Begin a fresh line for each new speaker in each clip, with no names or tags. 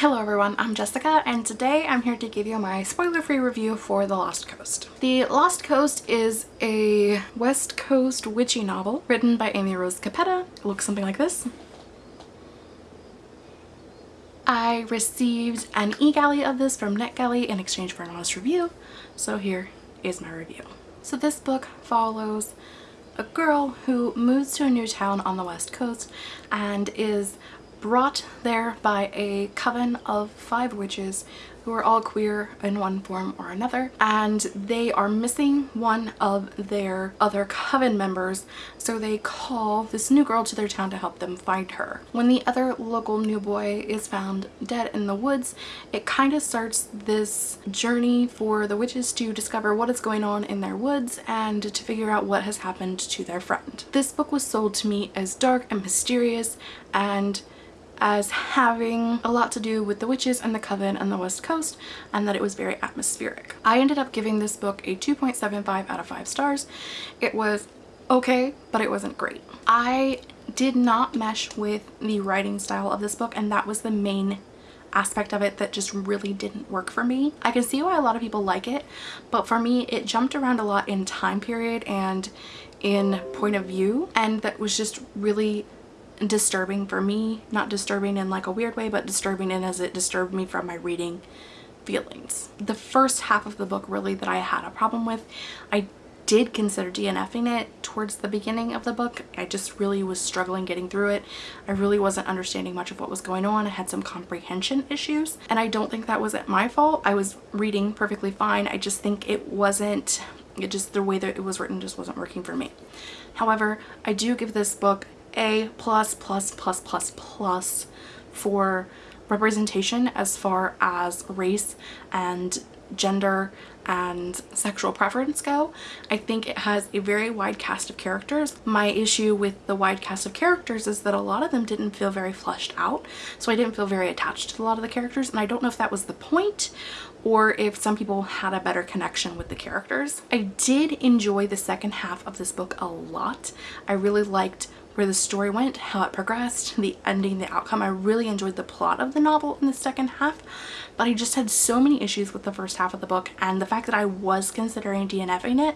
Hello everyone, I'm Jessica and today I'm here to give you my spoiler-free review for The Lost Coast. The Lost Coast is a West Coast witchy novel written by Amy Rose Capetta. It looks something like this. I received an e-galley of this from NetGalley in exchange for an honest review, so here is my review. So this book follows a girl who moves to a new town on the west coast and is brought there by a coven of five witches who are all queer in one form or another and they are missing one of their other coven members so they call this new girl to their town to help them find her. When the other local new boy is found dead in the woods it kind of starts this journey for the witches to discover what is going on in their woods and to figure out what has happened to their friend. This book was sold to me as dark and mysterious and as having a lot to do with the witches and the coven and the west coast and that it was very atmospheric. I ended up giving this book a 2.75 out of 5 stars. It was okay but it wasn't great. I did not mesh with the writing style of this book and that was the main aspect of it that just really didn't work for me. I can see why a lot of people like it but for me it jumped around a lot in time period and in point of view and that was just really disturbing for me. Not disturbing in like a weird way, but disturbing in as it disturbed me from my reading feelings. The first half of the book really that I had a problem with, I did consider DNFing it towards the beginning of the book. I just really was struggling getting through it. I really wasn't understanding much of what was going on. I had some comprehension issues and I don't think that was at my fault. I was reading perfectly fine. I just think it wasn't, it just the way that it was written just wasn't working for me. However, I do give this book a plus plus plus plus plus for representation as far as race and gender and sexual preference go. I think it has a very wide cast of characters. My issue with the wide cast of characters is that a lot of them didn't feel very fleshed out so I didn't feel very attached to a lot of the characters and I don't know if that was the point or if some people had a better connection with the characters. I did enjoy the second half of this book a lot. I really liked where the story went, how it progressed, the ending, the outcome. I really enjoyed the plot of the novel in the second half, but I just had so many issues with the first half of the book and the fact that I was considering DNFing it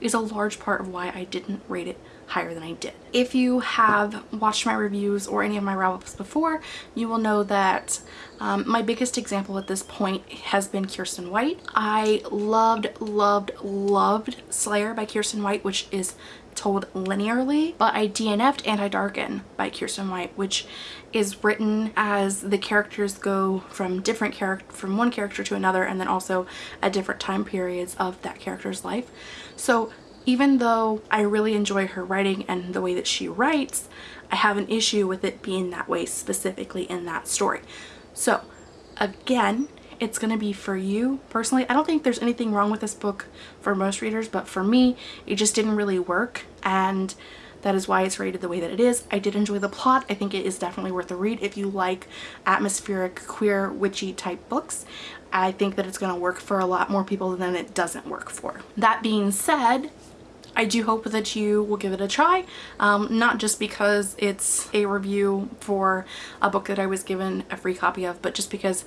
is a large part of why I didn't rate it higher than I did. If you have watched my reviews or any of my wrap-ups before, you will know that um, my biggest example at this point has been Kiersten White. I loved, loved, loved Slayer by Kiersten White, which is told linearly, but I DNF'd And I Darken by Kiersten White, which is written as the characters go from different character from one character to another and then also at different time periods of that character's life. So even though I really enjoy her writing and the way that she writes, I have an issue with it being that way specifically in that story. So again, it's going to be for you personally. I don't think there's anything wrong with this book for most readers, but for me, it just didn't really work. And that is why it's rated the way that it is. I did enjoy the plot. I think it is definitely worth a read if you like atmospheric, queer, witchy type books. I think that it's going to work for a lot more people than it doesn't work for. That being said, I do hope that you will give it a try, um, not just because it's a review for a book that I was given a free copy of, but just because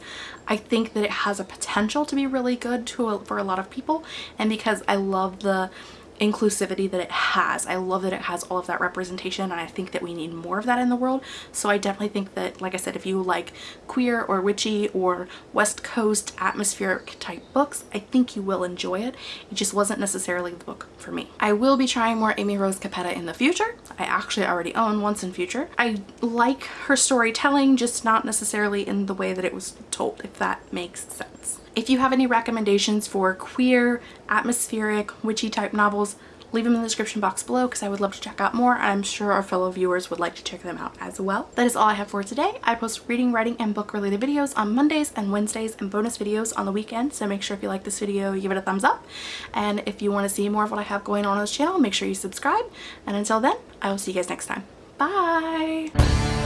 I think that it has a potential to be really good to a, for a lot of people and because I love the inclusivity that it has. I love that it has all of that representation and I think that we need more of that in the world. So I definitely think that, like I said, if you like queer or witchy or West Coast atmospheric type books, I think you will enjoy it. It just wasn't necessarily the book for me. I will be trying more Amy Rose Capetta in the future. I actually already own Once & Future. I like her storytelling, just not necessarily in the way that it was told, if that makes sense. If you have any recommendations for queer, atmospheric, witchy type novels, leave them in the description box below because I would love to check out more. I'm sure our fellow viewers would like to check them out as well. That is all I have for today. I post reading, writing, and book related videos on Mondays and Wednesdays and bonus videos on the weekend. So make sure if you like this video, give it a thumbs up. And if you want to see more of what I have going on on this channel, make sure you subscribe. And until then, I will see you guys next time. Bye!